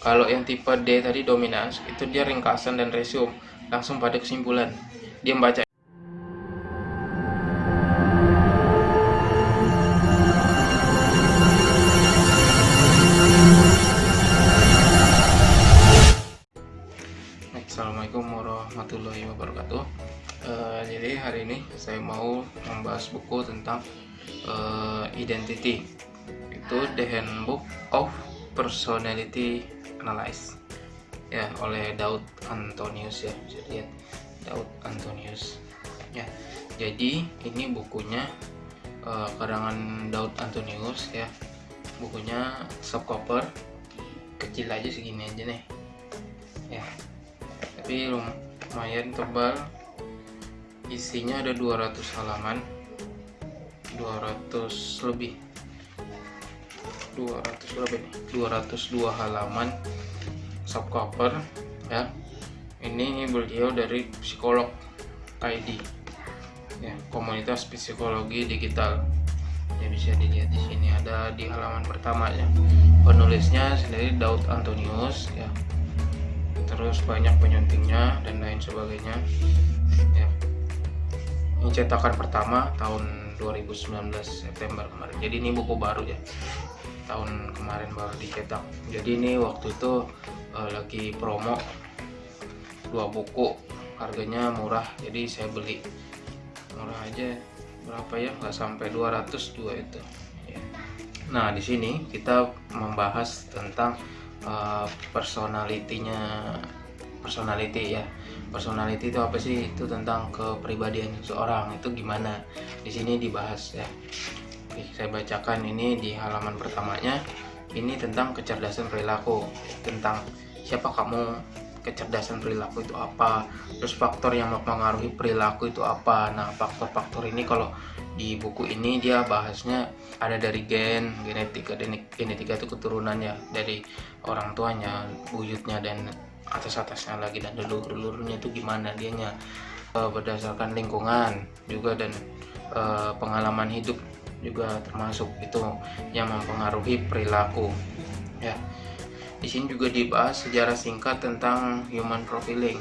kalau yang tipe D tadi dominans itu dia ringkasan dan resume langsung pada kesimpulan. Dia membaca. Assalamualaikum warahmatullahi wabarakatuh. Uh, jadi hari ini saya mau membahas buku tentang uh, identity. Itu The Handbook of Personality Analysis ya oleh Daud Antonius ya bisa lihat Daud Antonius. Ya jadi ini bukunya uh, karangan Daud Antonius ya. Bukunya subcover kecil aja segini aja nih. Ya tapi lumayan tebal. Isinya ada 200 halaman 200 lebih 200 lebih nih 202 halaman subcover ya. Ini beliau dari psikolog ID ya komunitas psikologi digital. Ya bisa dilihat di sini ada di halaman pertama ya. Penulisnya sendiri Daud Antonius ya. Terus banyak penyuntingnya dan lain sebagainya ya. Ini cetakan pertama tahun 2019 September kemarin. Jadi ini buku baru ya tahun kemarin baru dicetak. Jadi ini waktu itu uh, lagi promo dua buku harganya murah. Jadi saya beli. Murah aja berapa ya? Nggak sampai 200 dua itu. Ya. nah di sini kita membahas tentang uh, personalitinya personality ya. Personality itu apa sih? Itu tentang kepribadian seorang. Itu gimana? Di sini dibahas ya Oke, saya bacakan ini di halaman pertamanya. Ini tentang kecerdasan perilaku tentang siapa kamu kecerdasan perilaku itu apa terus faktor yang mempengaruhi perilaku itu apa. Nah faktor-faktor ini kalau di buku ini dia bahasnya ada dari gen genetika genetika itu keturunan ya dari orang tuanya buyutnya dan atas-atasnya lagi dan leluhur-leluhurnya itu gimana dianya e, berdasarkan lingkungan juga dan e, pengalaman hidup juga termasuk itu yang mempengaruhi perilaku. Ya. Di sini juga dibahas sejarah singkat tentang human profiling.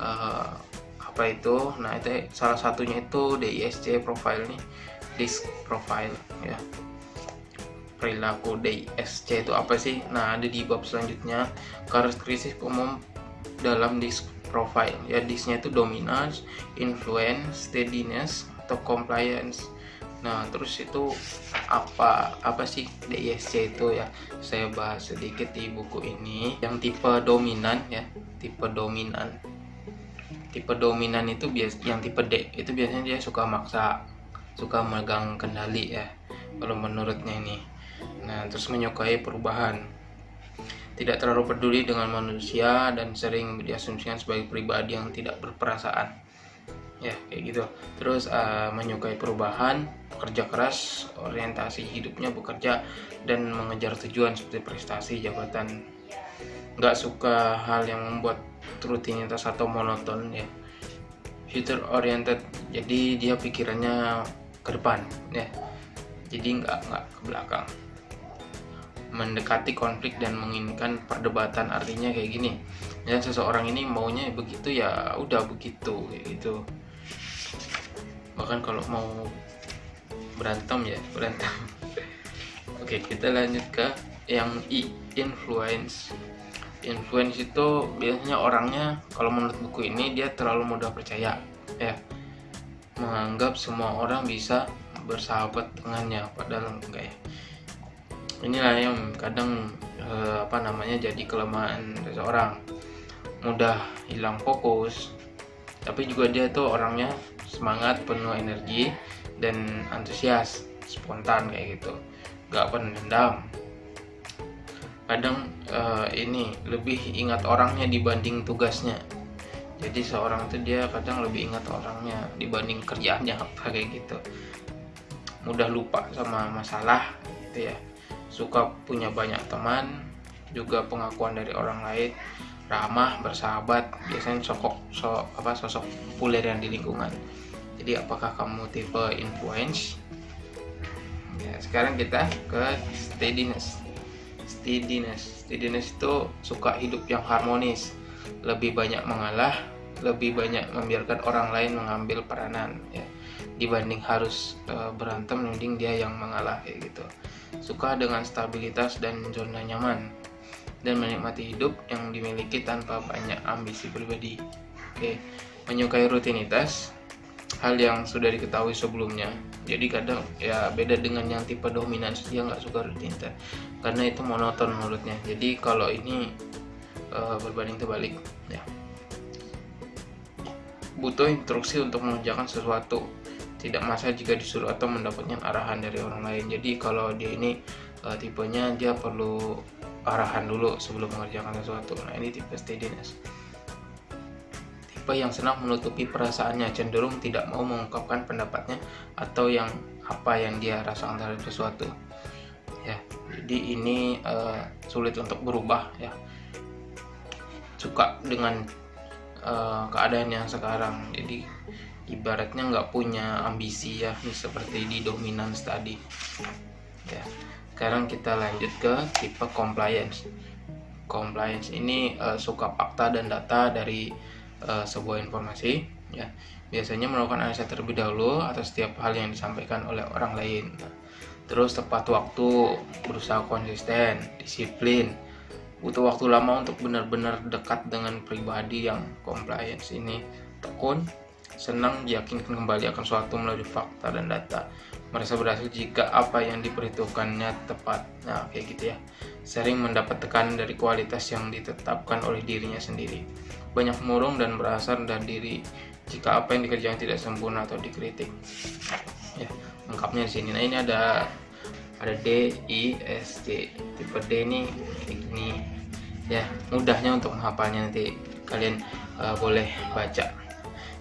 Uh, apa itu? Nah itu salah satunya itu DISC profile nih disk profile ya. Perilaku DISC itu apa sih? Nah ada di bab selanjutnya. Karakteristik umum dalam disk profile. Ya disknya itu dominance influence steadiness atau compliance Nah, terus itu apa apa sih DISC itu ya? Saya bahas sedikit di buku ini. Yang tipe dominan ya, tipe dominan. Tipe dominan itu bias yang tipe D itu biasanya dia suka maksa, suka megang kendali ya. Kalau menurutnya ini. Nah, terus menyukai perubahan. Tidak terlalu peduli dengan manusia dan sering diasumsikan sebagai pribadi yang tidak berperasaan ya kayak gitu. Terus uh, menyukai perubahan bekerja keras orientasi hidupnya bekerja dan mengejar tujuan seperti prestasi jabatan. Nggak suka hal yang membuat rutinitas atau monoton ya. Future oriented jadi dia pikirannya ke depan ya. Jadi nggak nggak ke belakang. Mendekati konflik dan menginginkan perdebatan artinya kayak gini. Ya seseorang ini maunya begitu ya udah begitu gitu bahkan kalau mau berantem ya berantem. Oke kita lanjut ke yang I influence. Influence itu biasanya orangnya kalau menurut buku ini dia terlalu mudah percaya ya. Menganggap semua orang bisa bersahabat dengannya padahal enggak ya. Inilah yang kadang eh, apa namanya jadi kelemahan seseorang. Mudah hilang fokus tapi juga dia tuh orangnya semangat penuh energi dan antusias spontan kayak gitu. Gak pendendam. Kadang uh, ini lebih ingat orangnya dibanding tugasnya. Jadi seorang itu dia kadang lebih ingat orangnya dibanding kerjaannya apa kayak gitu. Mudah lupa sama masalah gitu ya. Suka punya banyak teman juga pengakuan dari orang lain. Ramah bersahabat biasanya sosok so, apa sosok populer yang di lingkungan jadi apakah kamu tipe influence? Ya sekarang kita ke steadiness. Steadiness. Steadiness itu suka hidup yang harmonis. Lebih banyak mengalah lebih banyak membiarkan orang lain mengambil peranan ya. Dibanding harus e, berantem mending dia yang mengalah kayak gitu. Suka dengan stabilitas dan zona nyaman. Dan menikmati hidup yang dimiliki tanpa banyak ambisi pribadi. Oke menyukai rutinitas hal yang sudah diketahui sebelumnya. Jadi kadang ya beda dengan yang tipe dominan dia nggak suka rutinitas karena itu monoton menurutnya jadi kalau ini e, berbanding terbalik ya. Butuh instruksi untuk mengerjakan sesuatu. Tidak masa jika disuruh atau mendapatkan arahan dari orang lain. Jadi kalau dia ini uh, tipenya dia perlu arahan dulu sebelum mengerjakan sesuatu. Nah ini tipe steadiness tipe yang senang menutupi perasaannya cenderung tidak mau mengungkapkan pendapatnya atau yang apa yang dia rasakan terhadap sesuatu. Ya jadi ini uh, sulit untuk berubah ya. Suka dengan uh, keadaan yang sekarang. Jadi ibaratnya nggak punya ambisi ya seperti di dominance tadi. Ya sekarang kita lanjut ke tipe compliance. Compliance ini uh, suka fakta dan data dari uh, sebuah informasi ya. Biasanya melakukan analisa terlebih dahulu atas setiap hal yang disampaikan oleh orang lain. Terus tepat waktu berusaha konsisten disiplin. Butuh waktu lama untuk benar-benar dekat dengan pribadi yang compliance ini tekun senang meyakinkan kembali akan suatu melalui fakta dan data. Merasa berhasil jika apa yang diperhitungkannya tepat. Nah kayak gitu ya. Sering mendapat tekanan dari kualitas yang ditetapkan oleh dirinya sendiri banyak murung dan merasa rendah diri. Jika apa yang dikerjakan tidak sempurna atau dikritik. Ya lengkapnya di sini. Nah ini ada ada D I S C tipe D ini ini. Ya mudahnya untuk menghafalnya. Nanti kalian uh, boleh baca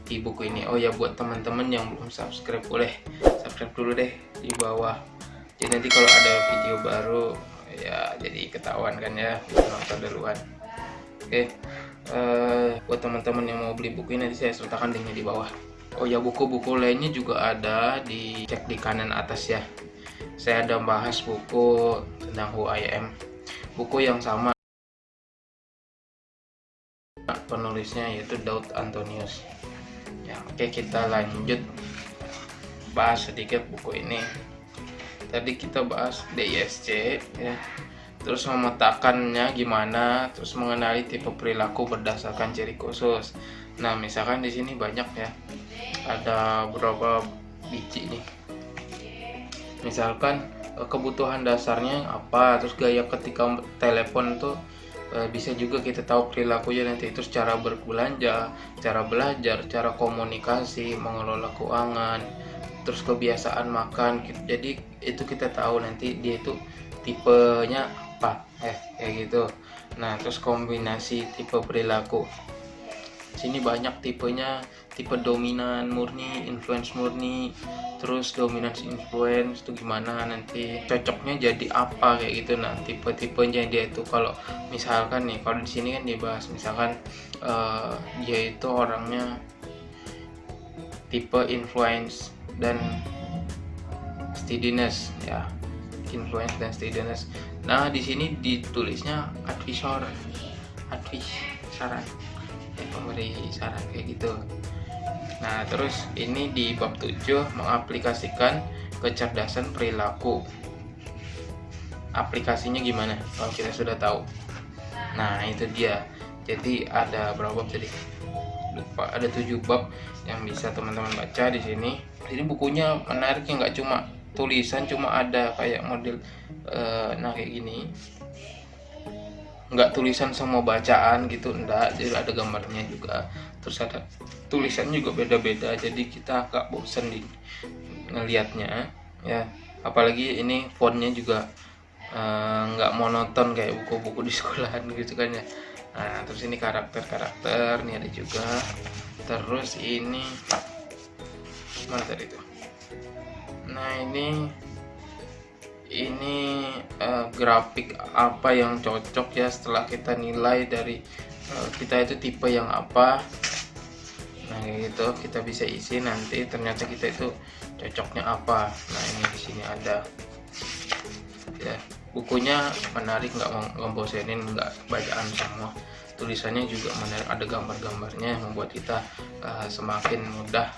di buku ini. Oh ya buat teman-teman yang belum subscribe boleh subscribe dulu deh di bawah. Jadi nanti kalau ada video baru ya jadi ketahuan kan ya nonton duluan. Oke. okay. Uh, buat teman-teman yang mau beli buku ini nanti saya sertakan linknya di bawah. Oh ya buku-buku lainnya juga ada di cek di kanan atas ya. Saya ada bahas buku tentang Who I Am. Buku yang sama penulisnya yaitu Daud Antonius. Ya oke kita lanjut bahas sedikit buku ini. Tadi kita bahas DISC ya terus memetakannya gimana? Terus mengenali tipe perilaku berdasarkan ciri khusus. Nah misalkan di sini banyak ya. Ada beberapa biji nih. Misalkan eh, kebutuhan dasarnya apa? Terus gaya ketika telepon tuh Eh, bisa juga kita tahu perilakunya nanti. Itu cara berbelanja, cara belajar, cara komunikasi, mengelola keuangan, terus kebiasaan makan. Jadi itu kita tahu nanti dia itu tipenya apa, eh kayak gitu. Nah terus kombinasi tipe perilaku. Sini banyak tipenya. Tipe dominan murni, influence murni, terus dominance influence itu gimana nanti cocoknya jadi apa kayak gitu. Nah tipe-tipenya dia itu kalau misalkan nih kalau di sini kan dibahas misalkan uh, dia itu orangnya tipe influence dan steadiness ya. Influence dan steadiness nah di sini ditulisnya advisor advis saran ya, pemberi saran kayak gitu Nah, terus ini di bab 7 mengaplikasikan kecerdasan perilaku. Aplikasinya gimana? Kalau kita sudah tahu. Nah, itu dia. Jadi ada berapa bab tadi? Lupa, ada 7 bab yang bisa teman-teman baca di sini. Ini bukunya menarik ya nggak cuma tulisan cuma ada kayak model uh, nah kayak gini. Nggak tulisan semua bacaan gitu enggak jadi ada gambarnya juga. Terus ada tulisan juga beda-beda. Jadi kita agak bosen di ngelihatnya ya. Apalagi ini fontnya juga eh, nggak uh, monoton kayak buku-buku di sekolahan gitu kan ya. Nah terus ini karakter-karakter nih ada juga. Terus ini mana tadi itu nah ini ini uh, grafik apa yang cocok ya setelah kita nilai dari uh, kita itu tipe yang apa? Nah gitu kita bisa isi nanti ternyata kita itu cocoknya apa. Nah ini di sini ada. Ya bukunya menarik nggak ngebosenin nggak bacaan semua. Tulisannya juga menarik ada gambar-gambarnya yang membuat kita uh, semakin mudah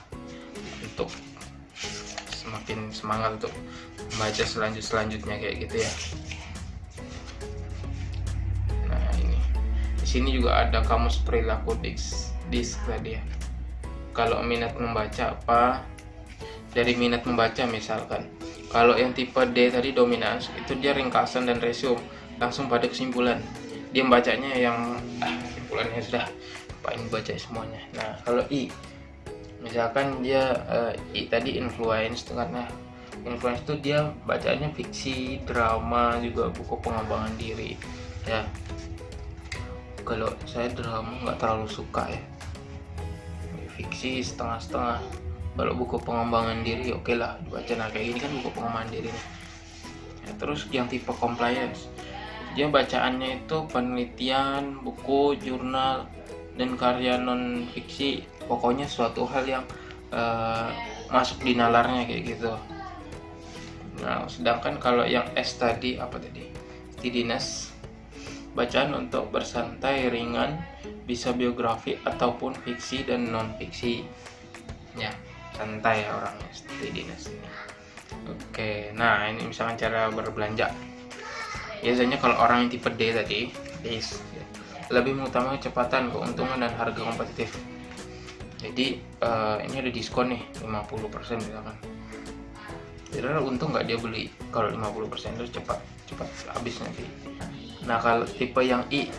untuk semakin semangat untuk membaca selanjut selanjutnya kayak gitu ya. Nah ini. Di sini juga ada kamus perilaku disk, disk tadi ya. Kalau minat membaca apa? Dari minat membaca misalkan. Kalau yang tipe D tadi dominans itu dia ringkasan dan resume langsung pada kesimpulan. Dia bacanya yang ah, kesimpulannya sudah. Paling baca semuanya. Nah kalau I misalkan dia uh, I tadi influence karena influence itu dia bacanya fiksi drama juga buku pengembangan diri. Ya. Kalau saya drama nggak terlalu suka ya. Fiksi setengah-setengah. Kalau buku pengembangan diri oke okay lah dibaca nah kayak gini kan buku pengembangan diri ya, terus yang tipe compliance. Dia bacaannya itu penelitian buku jurnal dan karya non fiksi pokoknya suatu hal yang uh, masuk di nalarnya kayak gitu. Nah sedangkan kalau yang S tadi apa tadi? Tidiness bacaan untuk bersantai ringan bisa biografi ataupun fiksi dan non fiksi ya santai ya orangnya tidiness ini. Oke nah ini misalkan cara berbelanja. Biasanya kalau orang yang tipe D tadi is lebih mengutamakan kecepatan keuntungan dan harga kompetitif jadi uh, ini ada diskon nih 50% misalkan jadi untung nggak dia beli kalau 50% itu cepat cepat habis nanti. Nah kalau tipe yang I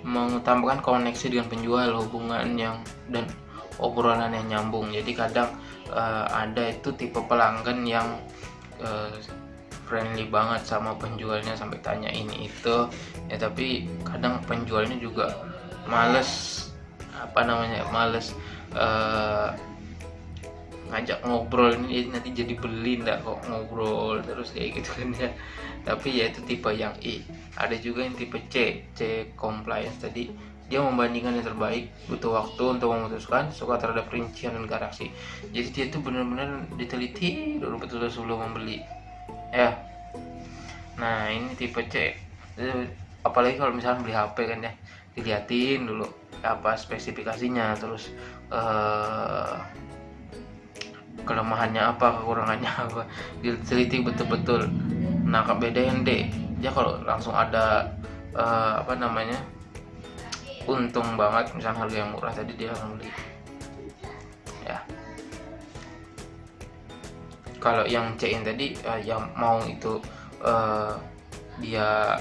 mengutamakan koneksi dengan penjual hubungan yang dan obrolan yang nyambung. Jadi kadang uh, ada itu tipe pelanggan yang uh, friendly banget sama penjualnya sampai tanya ini itu. Ya tapi kadang penjualnya juga males apa namanya males uh, ngajak ngobrol ini nanti jadi beli ndak kok ngobrol terus kayak gitu kan ya. Tapi ya itu tipe yang I ada juga yang tipe C C compliance. Tadi dia membandingkan yang terbaik butuh waktu untuk memutuskan suka terhadap rincian dan galaksi jadi dia tuh benar-benar diteliti dulu betul-betul sebelum membeli. Ya. Nah ini tipe C. Apalagi kalau misalnya beli HP kan ya diliatin dulu apa spesifikasinya terus uh, kelemahannya apa kekurangannya apa diteliti betul-betul. Nah beda yang D. Ya kalau langsung ada uh, apa namanya untung banget misalnya harga yang murah tadi dia akan beli. Ya. Kalau yang C in tadi uh, yang mau itu uh, dia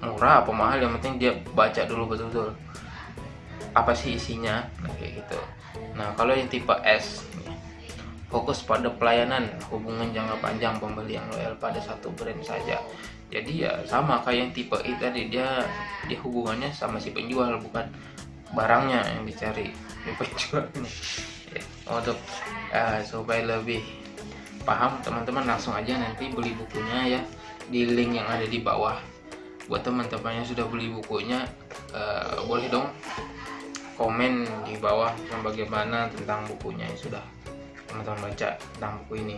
murah apa mahal yang penting dia baca dulu betul-betul apa sih isinya? Nah, kayak gitu. Nah kalau yang tipe S fokus pada pelayanan hubungan jangka panjang pembeli yang loyal pada satu brand saja. Jadi ya sama kayak yang tipe I tadi dia dia hubungannya sama si penjual bukan barangnya yang dicari si penjualnya ya, untuk uh, supaya lebih paham teman-teman langsung aja nanti beli bukunya ya di link yang ada di bawah. Buat teman-teman yang sudah beli bukunya uh, boleh dong komen di bawah yang bagaimana tentang bukunya. Yang sudah teman-teman baca tentang buku ini.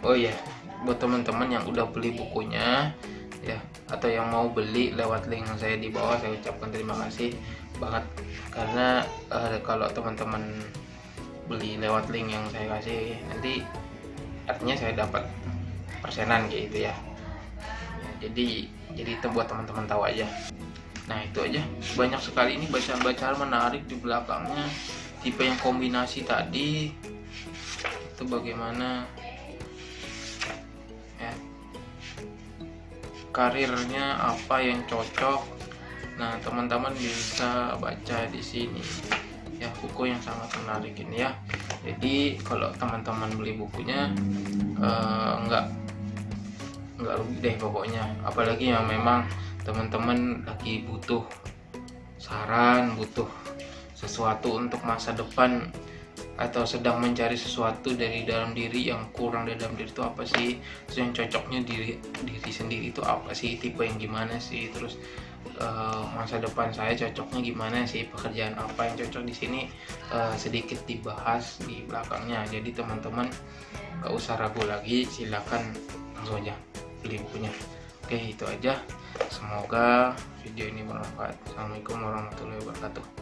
Oh iya buat teman-teman yang udah beli bukunya ya atau yang mau beli lewat link saya di bawah saya ucapkan terima kasih banget. Karena uh, kalau teman-teman beli lewat link yang saya kasih nanti artinya saya dapat persenan gitu ya, jadi jadi itu buat teman-teman tahu aja nah itu aja. Banyak sekali ini bacaan-bacaan menarik di belakangnya. Tipe yang kombinasi tadi itu bagaimana karirnya apa yang cocok. Nah teman-teman bisa baca di sini ya buku yang sangat menarik ini ya. Jadi kalau teman-teman beli bukunya uh, enggak enggak rugi deh pokoknya. Apalagi yang memang teman-teman lagi butuh saran butuh sesuatu untuk masa depan atau sedang mencari sesuatu dari dalam diri yang kurang dari dalam diri itu apa sih? Terus yang cocoknya diri diri sendiri itu apa sih? Tipe yang gimana sih? Terus uh, masa depan saya cocoknya gimana sih? Pekerjaan apa yang cocok di sini? Uh, sedikit dibahas di belakangnya. Jadi teman-teman gak usah ragu lagi. Silakan langsung aja. Beli bukunya oke itu aja. Semoga video ini bermanfaat. Assalamualaikum warahmatullahi wabarakatuh